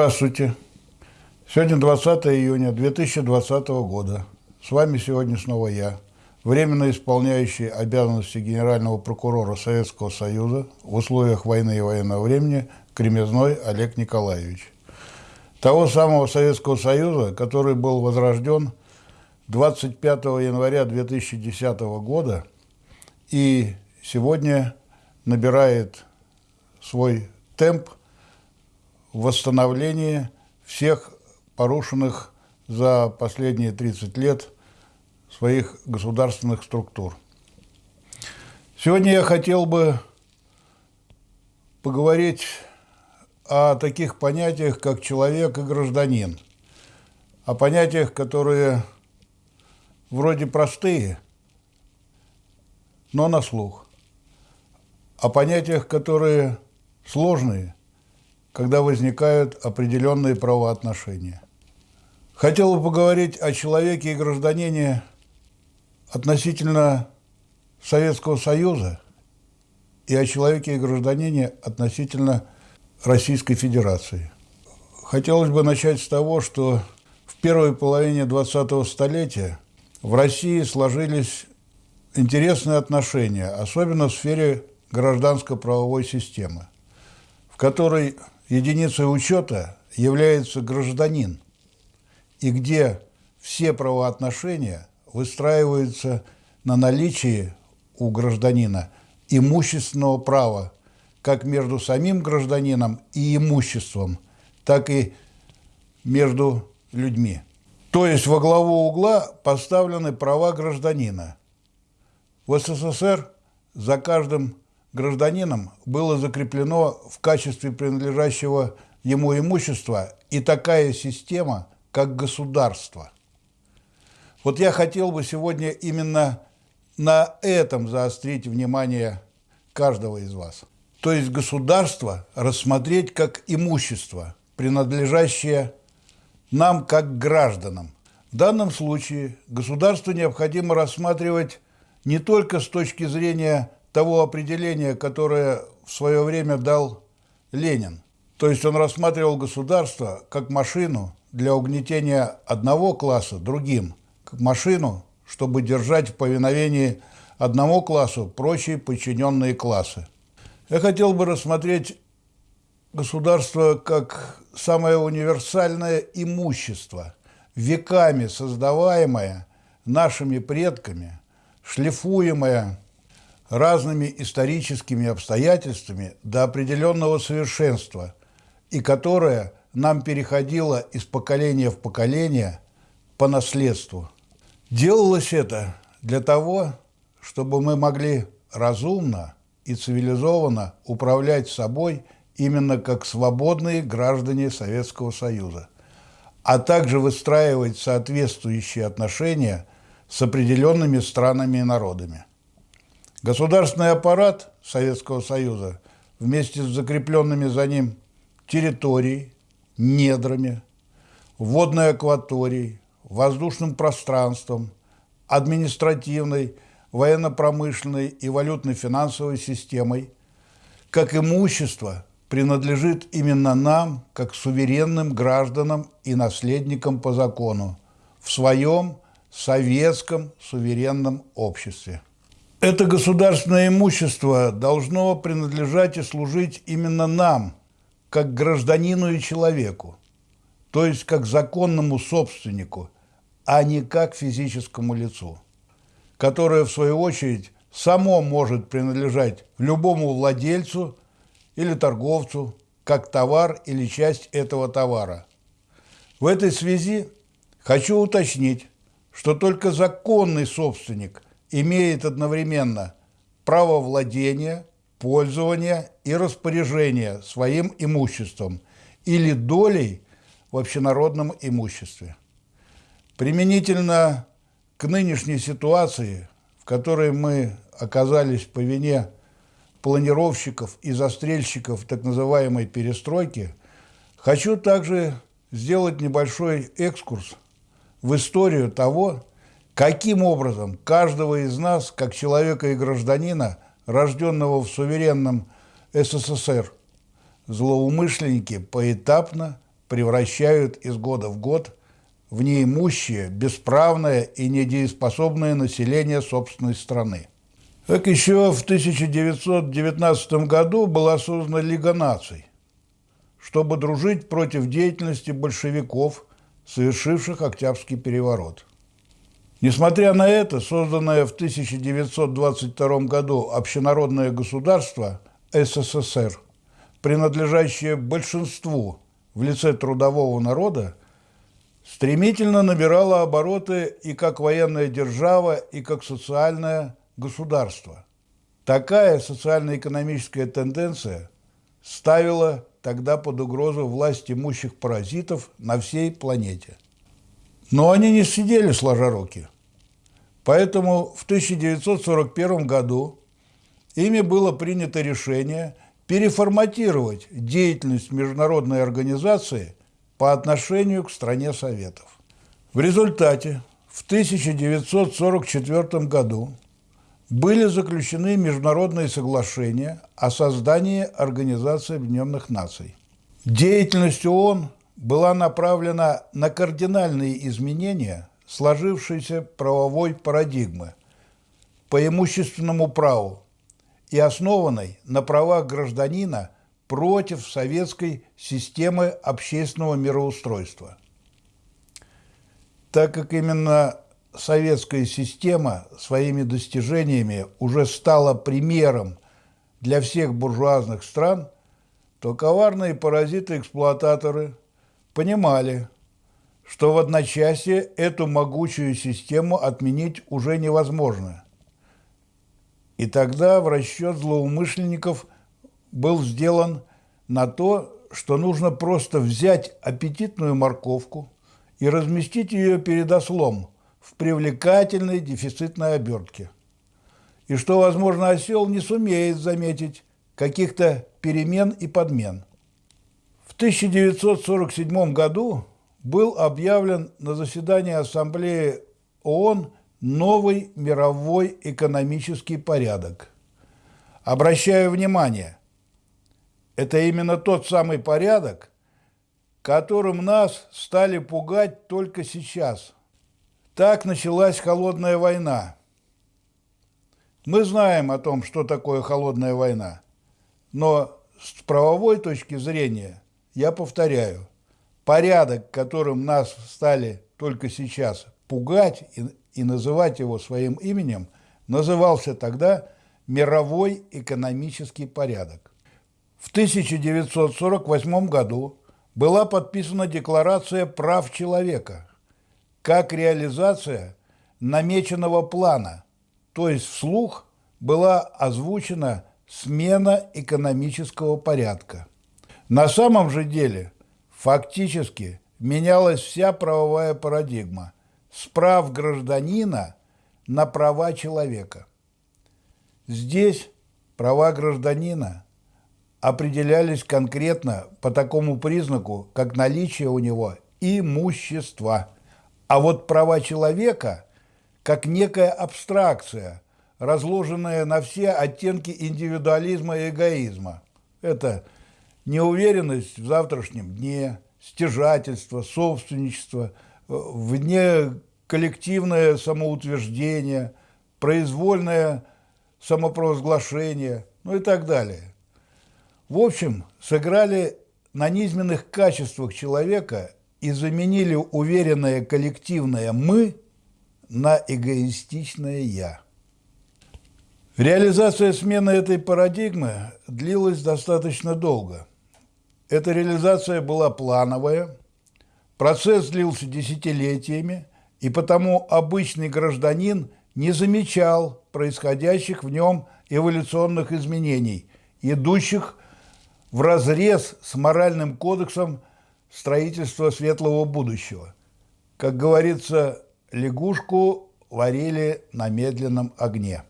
Здравствуйте. Сегодня 20 июня 2020 года. С вами сегодня снова я, временно исполняющий обязанности генерального прокурора Советского Союза в условиях войны и военного времени Кремезной Олег Николаевич. Того самого Советского Союза, который был возрожден 25 января 2010 года и сегодня набирает свой темп восстановлении всех порушенных за последние 30 лет своих государственных структур. Сегодня я хотел бы поговорить о таких понятиях, как человек и гражданин, о понятиях, которые вроде простые, но на слух, о понятиях, которые сложные, когда возникают определенные правоотношения. Хотел бы поговорить о человеке и гражданине относительно Советского Союза и о человеке и гражданине относительно Российской Федерации. Хотелось бы начать с того, что в первой половине 20-го столетия в России сложились интересные отношения, особенно в сфере гражданско-правовой системы, в которой единицей учета является гражданин, и где все правоотношения выстраиваются на наличии у гражданина имущественного права как между самим гражданином и имуществом, так и между людьми. То есть во главу угла поставлены права гражданина. В СССР за каждым гражданином было закреплено в качестве принадлежащего ему имущества и такая система, как государство. Вот я хотел бы сегодня именно на этом заострить внимание каждого из вас. То есть государство рассмотреть как имущество, принадлежащее нам как гражданам. В данном случае государство необходимо рассматривать не только с точки зрения того определения, которое в свое время дал Ленин. То есть он рассматривал государство как машину для угнетения одного класса другим, как машину, чтобы держать в повиновении одному классу прочие подчиненные классы. Я хотел бы рассмотреть государство как самое универсальное имущество, веками создаваемое нашими предками, шлифуемое разными историческими обстоятельствами до определенного совершенства и которое нам переходило из поколения в поколение по наследству. Делалось это для того, чтобы мы могли разумно и цивилизованно управлять собой именно как свободные граждане Советского Союза, а также выстраивать соответствующие отношения с определенными странами и народами. Государственный аппарат Советского Союза вместе с закрепленными за ним территорией, недрами, водной акваторией, воздушным пространством, административной, военно-промышленной и валютно-финансовой системой, как имущество принадлежит именно нам, как суверенным гражданам и наследникам по закону, в своем советском суверенном обществе. Это государственное имущество должно принадлежать и служить именно нам, как гражданину и человеку, то есть как законному собственнику, а не как физическому лицу, которое, в свою очередь, само может принадлежать любому владельцу или торговцу, как товар или часть этого товара. В этой связи хочу уточнить, что только законный собственник имеет одновременно право владения, пользования и распоряжения своим имуществом или долей в общенародном имуществе. Применительно к нынешней ситуации, в которой мы оказались по вине планировщиков и застрельщиков так называемой перестройки, хочу также сделать небольшой экскурс в историю того, каким образом каждого из нас, как человека и гражданина, рожденного в суверенном СССР, злоумышленники поэтапно превращают из года в год в неимущее, бесправное и недееспособное население собственной страны. Так еще в 1919 году была создана Лига наций, чтобы дружить против деятельности большевиков, совершивших Октябрьский переворот. Несмотря на это, созданное в 1922 году общенародное государство СССР, принадлежащее большинству в лице трудового народа, стремительно набирало обороты и как военная держава, и как социальное государство. Такая социально-экономическая тенденция ставила тогда под угрозу власть имущих паразитов на всей планете. Но они не сидели сложа руки. Поэтому в 1941 году ими было принято решение переформатировать деятельность международной организации по отношению к стране Советов. В результате в 1944 году были заключены международные соглашения о создании Организации Объединенных Наций. Деятельность ООН была направлена на кардинальные изменения сложившейся правовой парадигмы по имущественному праву и основанной на правах гражданина против советской системы общественного мироустройства. Так как именно советская система своими достижениями уже стала примером для всех буржуазных стран, то коварные паразиты-эксплуататоры понимали, что в одночасье эту могучую систему отменить уже невозможно. И тогда в расчет злоумышленников был сделан на то, что нужно просто взять аппетитную морковку и разместить ее перед ослом – в привлекательной дефицитной обертке. И что, возможно, осел не сумеет заметить каких-то перемен и подмен. В 1947 году был объявлен на заседании Ассамблеи ООН новый мировой экономический порядок. Обращаю внимание, это именно тот самый порядок, которым нас стали пугать только сейчас – так началась холодная война. Мы знаем о том, что такое холодная война, но с правовой точки зрения, я повторяю, порядок, которым нас стали только сейчас пугать и, и называть его своим именем, назывался тогда мировой экономический порядок. В 1948 году была подписана Декларация прав человека – как реализация намеченного плана, то есть вслух была озвучена смена экономического порядка. На самом же деле фактически менялась вся правовая парадигма с прав гражданина на права человека. Здесь права гражданина определялись конкретно по такому признаку, как наличие у него имущества – а вот права человека, как некая абстракция, разложенная на все оттенки индивидуализма и эгоизма. Это неуверенность в завтрашнем дне, стяжательство, собственничество, вне коллективное самоутверждение, произвольное самопровозглашение, ну и так далее. В общем, сыграли на низменных качествах человека и заменили уверенное коллективное «мы» на эгоистичное «я». Реализация смены этой парадигмы длилась достаточно долго. Эта реализация была плановая, процесс длился десятилетиями, и потому обычный гражданин не замечал происходящих в нем эволюционных изменений, идущих в разрез с моральным кодексом строительство светлого будущего. Как говорится, лягушку варили на медленном огне.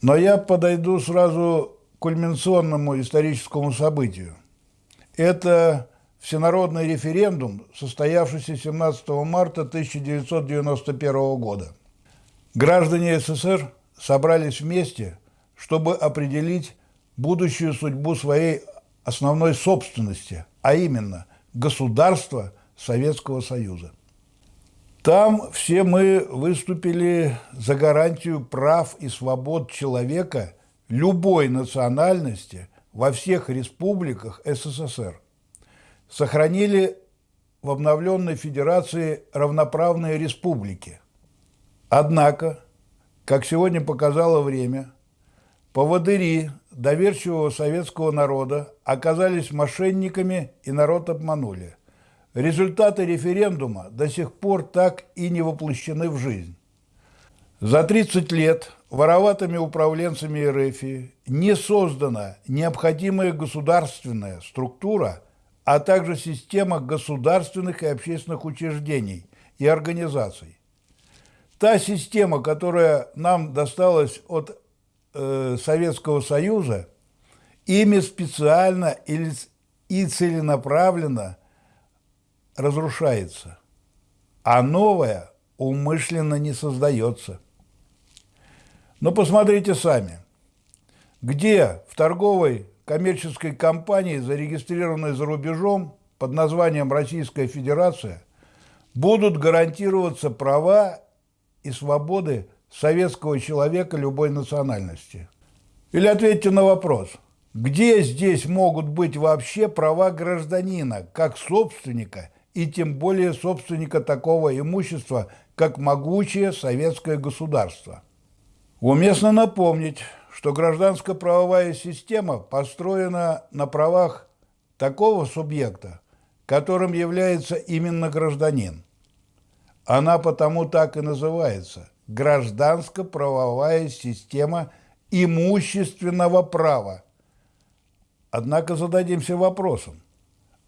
Но я подойду сразу к кульминационному историческому событию. Это всенародный референдум, состоявшийся 17 марта 1991 года. Граждане СССР собрались вместе, чтобы определить будущую судьбу своей основной собственности, а именно государства Советского Союза. Там все мы выступили за гарантию прав и свобод человека любой национальности во всех республиках СССР. Сохранили в обновленной федерации равноправные республики. Однако, как сегодня показало время, поводыри доверчивого советского народа оказались мошенниками и народ обманули. Результаты референдума до сих пор так и не воплощены в жизнь. За 30 лет вороватыми управленцами РФ не создана необходимая государственная структура, а также система государственных и общественных учреждений и организаций. Та система, которая нам досталась от э, Советского Союза, ими специально или, и целенаправленно разрушается, а новое умышленно не создается. Но посмотрите сами, где в торговой коммерческой компании, зарегистрированной за рубежом под названием Российская Федерация, будут гарантироваться права и свободы советского человека любой национальности. Или ответьте на вопрос, где здесь могут быть вообще права гражданина, как собственника и тем более собственника такого имущества, как могучее советское государство. Уместно напомнить, что гражданско-правовая система построена на правах такого субъекта, которым является именно гражданин. Она потому так и называется – гражданско-правовая система имущественного права. Однако зададимся вопросом,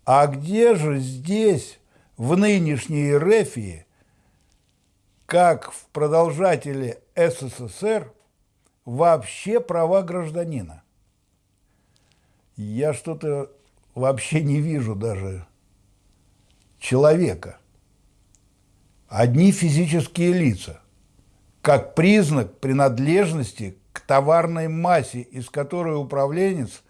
а где же здесь в нынешней Рефии, как в продолжателе СССР, вообще права гражданина? Я что-то вообще не вижу даже человека. Одни физические лица, как признак принадлежности к товарной массе, из которой управленец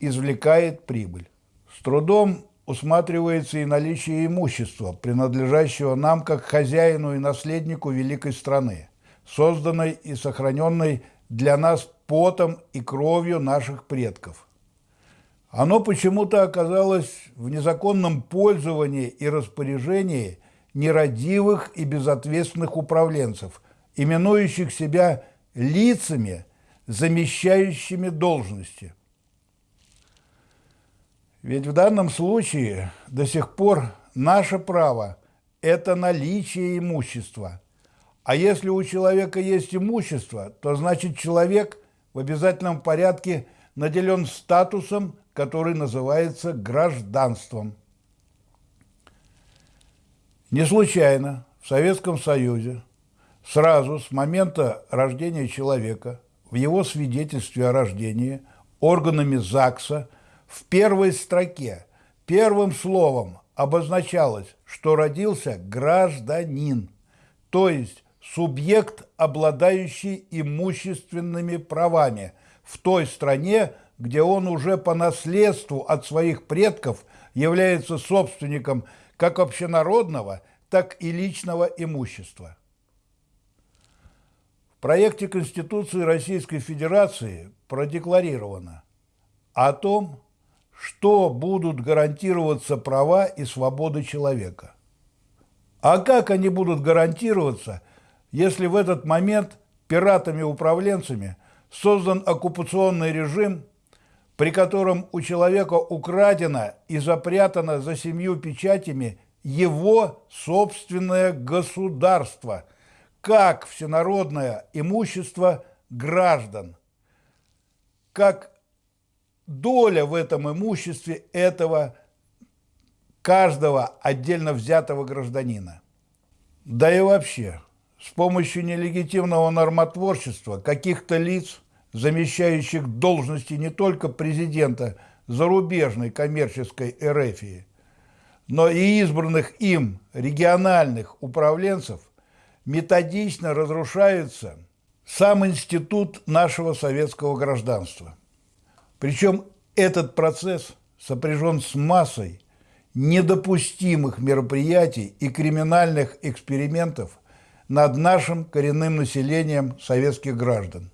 извлекает прибыль. С трудом усматривается и наличие имущества, принадлежащего нам как хозяину и наследнику великой страны, созданной и сохраненной для нас потом и кровью наших предков. Оно почему-то оказалось в незаконном пользовании и распоряжении нерадивых и безответственных управленцев, именующих себя лицами, замещающими должности. Ведь в данном случае до сих пор наше право – это наличие имущества. А если у человека есть имущество, то значит человек в обязательном порядке наделен статусом, который называется гражданством. Не случайно в Советском Союзе сразу с момента рождения человека в его свидетельстве о рождении органами ЗАГСа – в первой строке первым словом обозначалось, что родился гражданин, то есть субъект, обладающий имущественными правами в той стране, где он уже по наследству от своих предков является собственником как общенародного, так и личного имущества. В проекте Конституции Российской Федерации продекларировано о том, что будут гарантироваться права и свободы человека. А как они будут гарантироваться, если в этот момент пиратами-управленцами создан оккупационный режим, при котором у человека украдено и запрятано за семью печатями его собственное государство, как всенародное имущество граждан, как доля в этом имуществе этого каждого отдельно взятого гражданина. Да и вообще, с помощью нелегитимного нормотворчества каких-то лиц, замещающих должности не только президента зарубежной коммерческой эрефии, но и избранных им региональных управленцев, методично разрушается сам институт нашего советского гражданства. Причем этот процесс сопряжен с массой недопустимых мероприятий и криминальных экспериментов над нашим коренным населением советских граждан.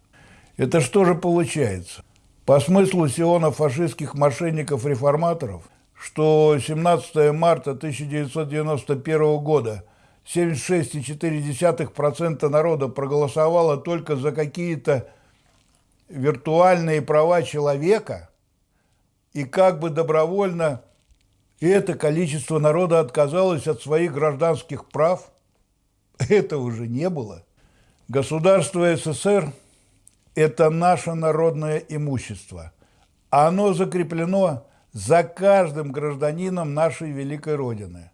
Это что же получается? По смыслу Сиона фашистских мошенников-реформаторов, что 17 марта 1991 года 76,4% народа проголосовало только за какие-то виртуальные права человека, и как бы добровольно это количество народа отказалось от своих гражданских прав, этого же не было. Государство СССР – это наше народное имущество. Оно закреплено за каждым гражданином нашей великой Родины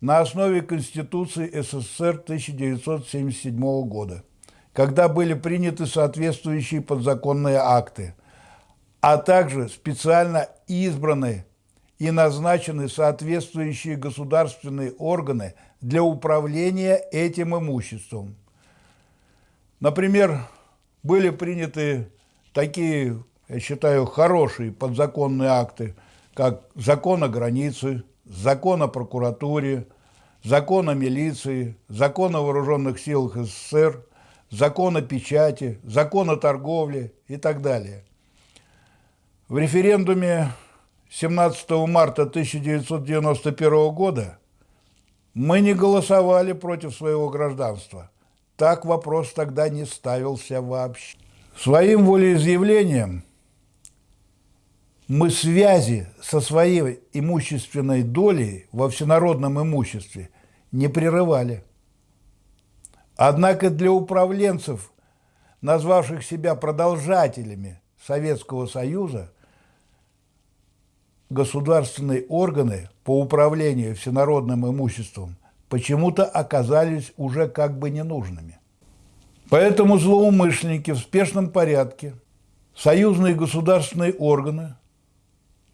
на основе Конституции СССР 1977 года, когда были приняты соответствующие подзаконные акты, а также специально избранные и назначены соответствующие государственные органы для управления этим имуществом. Например, были приняты такие, я считаю, хорошие подзаконные акты, как закон о границе, закон о прокуратуре, закон о милиции, закон о вооруженных силах СССР, закон о печати, закон о торговле и так далее. В референдуме 17 марта 1991 года мы не голосовали против своего гражданства. Так вопрос тогда не ставился вообще. Своим волеизъявлением мы связи со своей имущественной долей во всенародном имуществе не прерывали. Однако для управленцев, назвавших себя продолжателями Советского Союза, государственные органы по управлению всенародным имуществом почему-то оказались уже как бы ненужными. Поэтому злоумышленники в спешном порядке, союзные государственные органы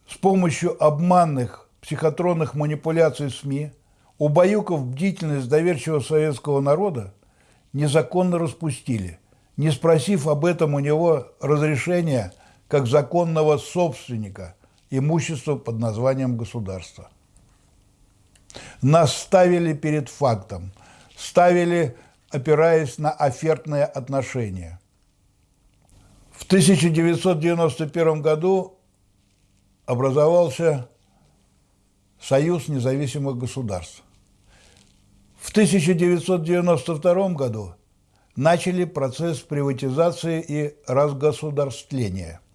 с помощью обманных психотронных манипуляций СМИ, убаюков бдительность доверчивого советского народа, незаконно распустили, не спросив об этом у него разрешения как законного собственника – имущество под названием государство. Нас ставили перед фактом, ставили, опираясь на офертные отношения. В 1991 году образовался Союз независимых государств. В 1992 году начали процесс приватизации и разгосударствления –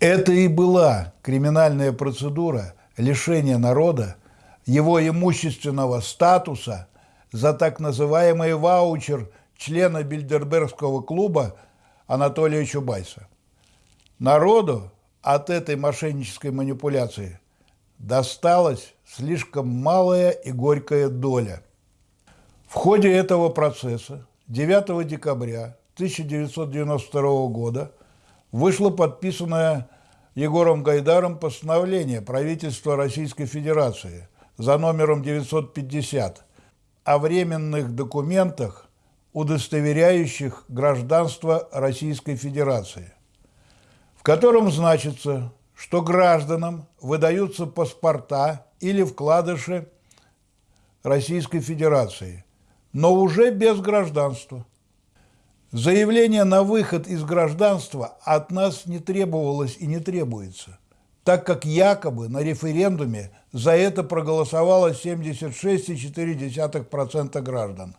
это и была криминальная процедура лишения народа его имущественного статуса за так называемый ваучер члена Бильдербергского клуба Анатолия Чубайса. Народу от этой мошеннической манипуляции досталась слишком малая и горькая доля. В ходе этого процесса 9 декабря 1992 года вышло подписанное Егором Гайдаром постановление правительства Российской Федерации за номером 950 о временных документах, удостоверяющих гражданство Российской Федерации, в котором значится, что гражданам выдаются паспорта или вкладыши Российской Федерации, но уже без гражданства – Заявление на выход из гражданства от нас не требовалось и не требуется, так как якобы на референдуме за это проголосовало 76,4% граждан.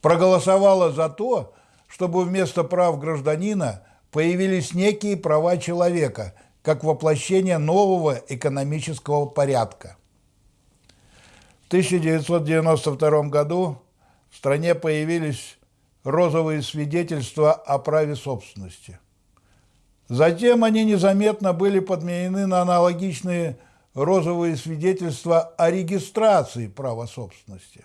Проголосовало за то, чтобы вместо прав гражданина появились некие права человека, как воплощение нового экономического порядка. В 1992 году в стране появились розовые свидетельства о праве собственности. Затем они незаметно были подменены на аналогичные розовые свидетельства о регистрации права собственности.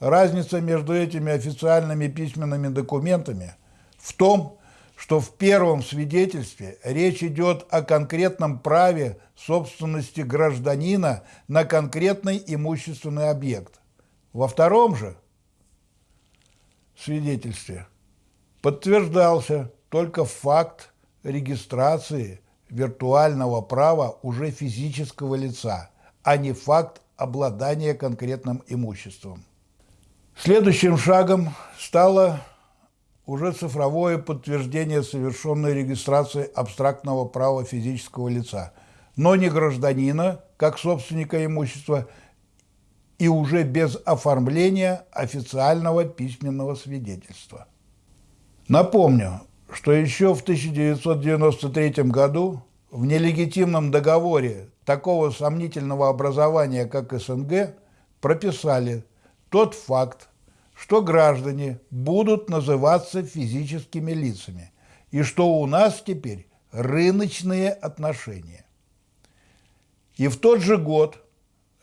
Разница между этими официальными письменными документами в том, что в первом свидетельстве речь идет о конкретном праве собственности гражданина на конкретный имущественный объект. Во втором же – свидетельстве подтверждался только факт регистрации виртуального права уже физического лица, а не факт обладания конкретным имуществом. Следующим шагом стало уже цифровое подтверждение совершенной регистрации абстрактного права физического лица, но не гражданина, как собственника имущества, и уже без оформления официального письменного свидетельства. Напомню, что еще в 1993 году в нелегитимном договоре такого сомнительного образования, как СНГ, прописали тот факт, что граждане будут называться физическими лицами, и что у нас теперь рыночные отношения. И в тот же год,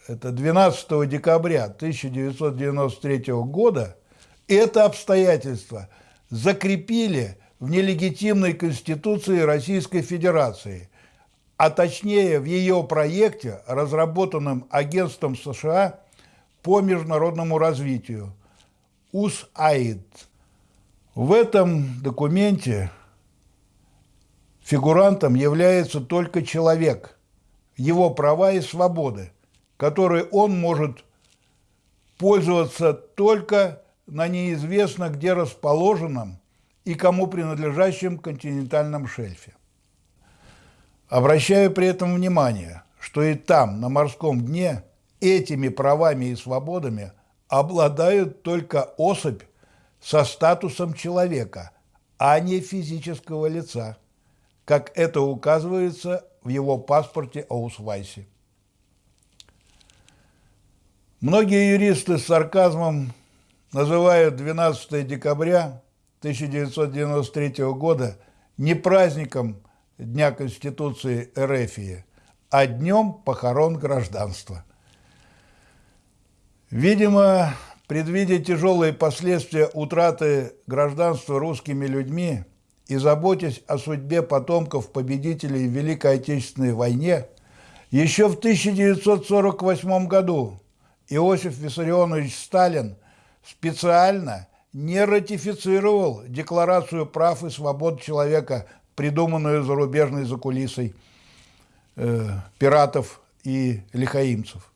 это 12 декабря 1993 года, это обстоятельство закрепили в нелегитимной Конституции Российской Федерации, а точнее в ее проекте, разработанном Агентством США по международному развитию – УСАИД. В этом документе фигурантом является только человек, его права и свободы, которые он может пользоваться только на неизвестно где расположенном и кому принадлежащем континентальном шельфе. Обращаю при этом внимание, что и там, на морском дне, этими правами и свободами обладают только особь со статусом человека, а не физического лица, как это указывается в его паспорте Аусвайсе. Многие юристы с сарказмом называют 12 декабря 1993 года не праздником Дня Конституции РФ, а днем похорон гражданства. Видимо, предвидя тяжелые последствия утраты гражданства русскими людьми и заботясь о судьбе потомков победителей в Великой Отечественной войне, еще в 1948 году Иосиф Виссарионович Сталин специально не ратифицировал Декларацию прав и свобод человека, придуманную зарубежной закулисой э, пиратов и лихаимцев.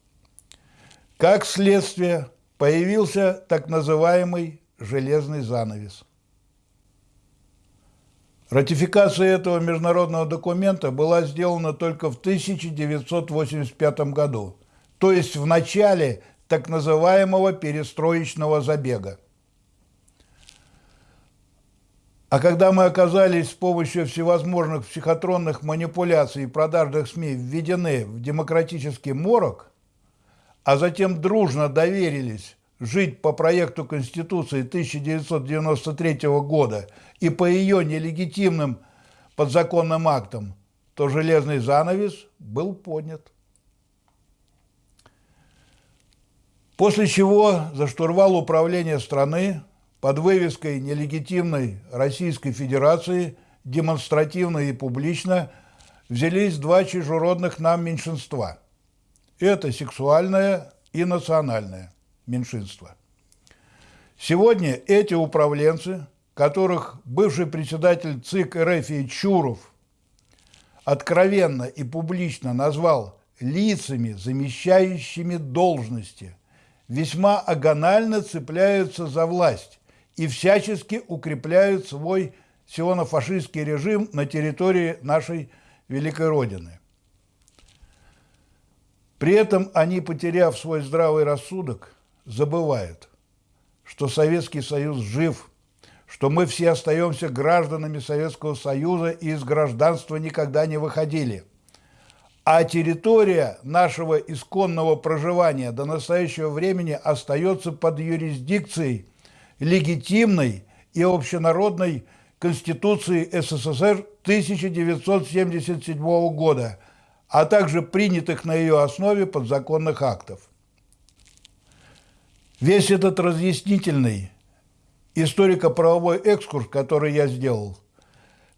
Как следствие, появился так называемый «железный занавес». Ратификация этого международного документа была сделана только в 1985 году, то есть в начале так называемого перестроечного забега. А когда мы оказались с помощью всевозможных психотронных манипуляций и продажных СМИ введены в демократический морок – а затем дружно доверились жить по проекту Конституции 1993 года и по ее нелегитимным подзаконным актам, то железный занавес был поднят. После чего за штурвал управления страны под вывеской нелегитимной Российской Федерации демонстративно и публично взялись два чужеродных нам меньшинства – это сексуальное и национальное меньшинство. Сегодня эти управленцы, которых бывший председатель ЦИК РФ Чуров откровенно и публично назвал лицами, замещающими должности, весьма агонально цепляются за власть и всячески укрепляют свой сионо-фашистский режим на территории нашей Великой Родины. При этом они, потеряв свой здравый рассудок, забывают, что Советский Союз жив, что мы все остаемся гражданами Советского Союза и из гражданства никогда не выходили. А территория нашего исконного проживания до настоящего времени остается под юрисдикцией легитимной и общенародной Конституции СССР 1977 года – а также принятых на ее основе подзаконных актов. Весь этот разъяснительный историко-правовой экскурс, который я сделал,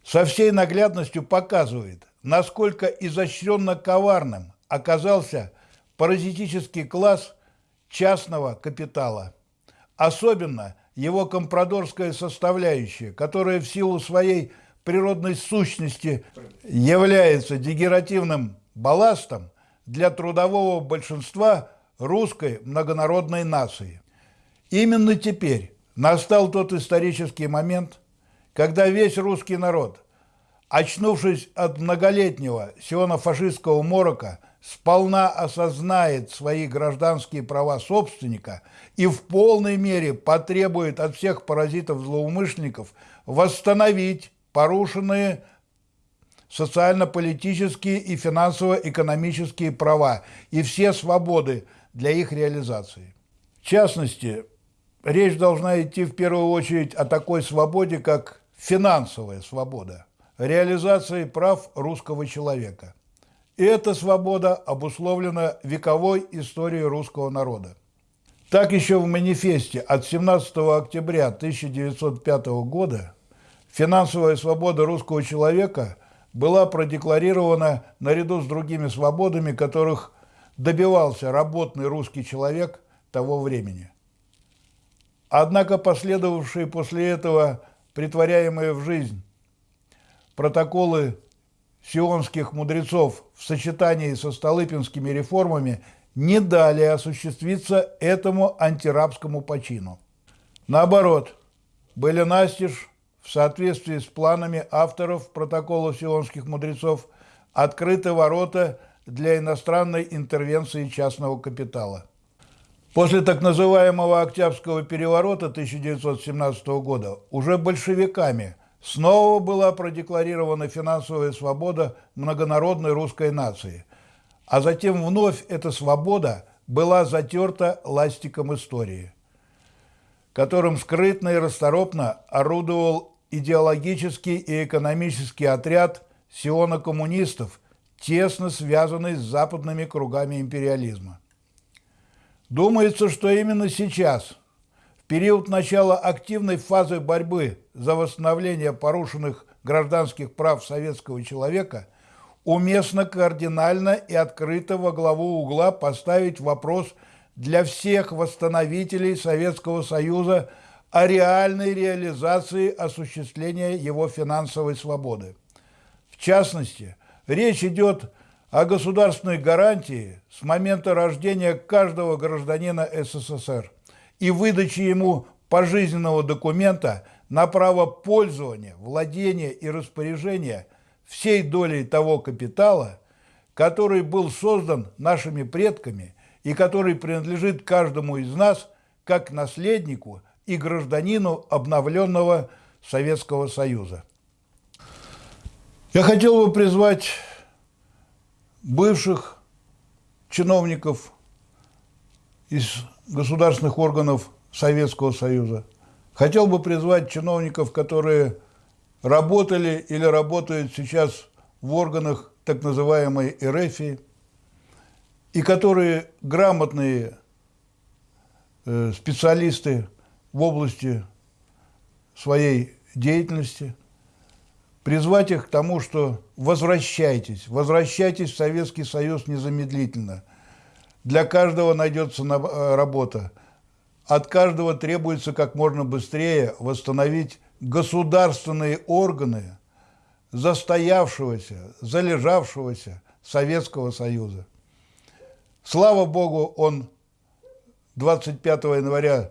со всей наглядностью показывает, насколько изощренно коварным оказался паразитический класс частного капитала. Особенно его компрадорская составляющая, которая в силу своей природной сущности является дегеративным балластом для трудового большинства русской многонародной нации. Именно теперь настал тот исторический момент, когда весь русский народ, очнувшись от многолетнего сионо-фашистского морока, сполна осознает свои гражданские права собственника и в полной мере потребует от всех паразитов-злоумышленников восстановить порушенные социально-политические и финансово-экономические права и все свободы для их реализации. В частности, речь должна идти в первую очередь о такой свободе, как финансовая свобода, реализации прав русского человека. И эта свобода обусловлена вековой историей русского народа. Так еще в манифесте от 17 октября 1905 года финансовая свобода русского человека была продекларирована наряду с другими свободами, которых добивался работный русский человек того времени. Однако последовавшие после этого притворяемые в жизнь протоколы сионских мудрецов в сочетании со столыпинскими реформами не дали осуществиться этому антирабскому почину. Наоборот, были настежь в соответствии с планами авторов протокола сионских мудрецов открыты ворота для иностранной интервенции частного капитала. После так называемого Октябрьского переворота 1917 года уже большевиками снова была продекларирована финансовая свобода многонародной русской нации, а затем вновь эта свобода была затерта ластиком истории, которым скрытно и расторопно орудовал идеологический и экономический отряд сиона-коммунистов, тесно связанный с западными кругами империализма. Думается, что именно сейчас, период начала активной фазы борьбы за восстановление порушенных гражданских прав советского человека, уместно кардинально и открыто во главу угла поставить вопрос для всех восстановителей Советского Союза – о реальной реализации осуществления его финансовой свободы. В частности, речь идет о государственной гарантии с момента рождения каждого гражданина СССР и выдаче ему пожизненного документа на право пользования, владения и распоряжения всей долей того капитала, который был создан нашими предками и который принадлежит каждому из нас как наследнику – и гражданину обновленного Советского Союза. Я хотел бы призвать бывших чиновников из государственных органов Советского Союза. Хотел бы призвать чиновников, которые работали или работают сейчас в органах так называемой РФИ, и которые грамотные э, специалисты в области своей деятельности, призвать их к тому, что возвращайтесь, возвращайтесь в Советский Союз незамедлительно. Для каждого найдется э, работа. От каждого требуется как можно быстрее восстановить государственные органы застоявшегося, залежавшегося Советского Союза. Слава Богу, он 25 января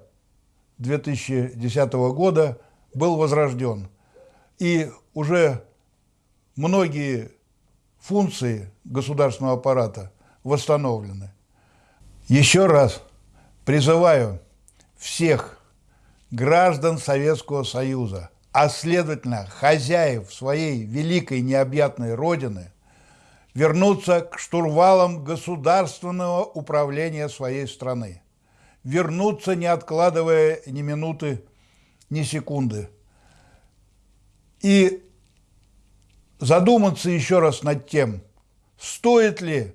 2010 года был возрожден. И уже многие функции государственного аппарата восстановлены. Еще раз призываю всех граждан Советского Союза, а следовательно хозяев своей великой необъятной Родины, вернуться к штурвалам государственного управления своей страны вернуться, не откладывая ни минуты, ни секунды. И задуматься еще раз над тем, стоит ли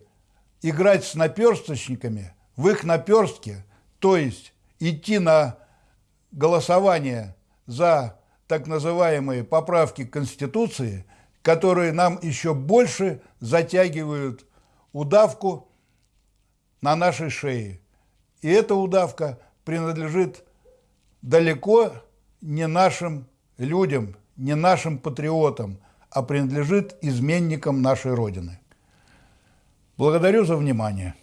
играть с наперсточниками в их наперстке, то есть идти на голосование за так называемые поправки к Конституции, которые нам еще больше затягивают удавку на нашей шее. И эта удавка принадлежит далеко не нашим людям, не нашим патриотам, а принадлежит изменникам нашей Родины. Благодарю за внимание.